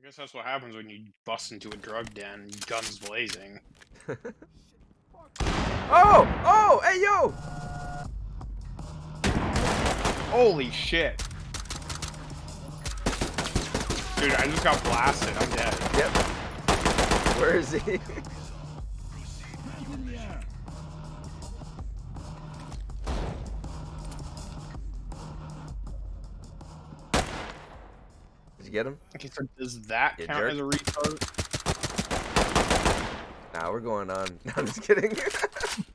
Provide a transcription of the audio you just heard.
I guess that's what happens when you bust into a drug den, guns blazing. oh! Oh! Hey, yo! Holy shit. Dude, I just got blasted. I'm dead. Yep. Where is he? You get him? Okay, so does that You count jerk. as a retard? Nah, we're going on. No, I'm just kidding.